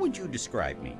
would you describe me?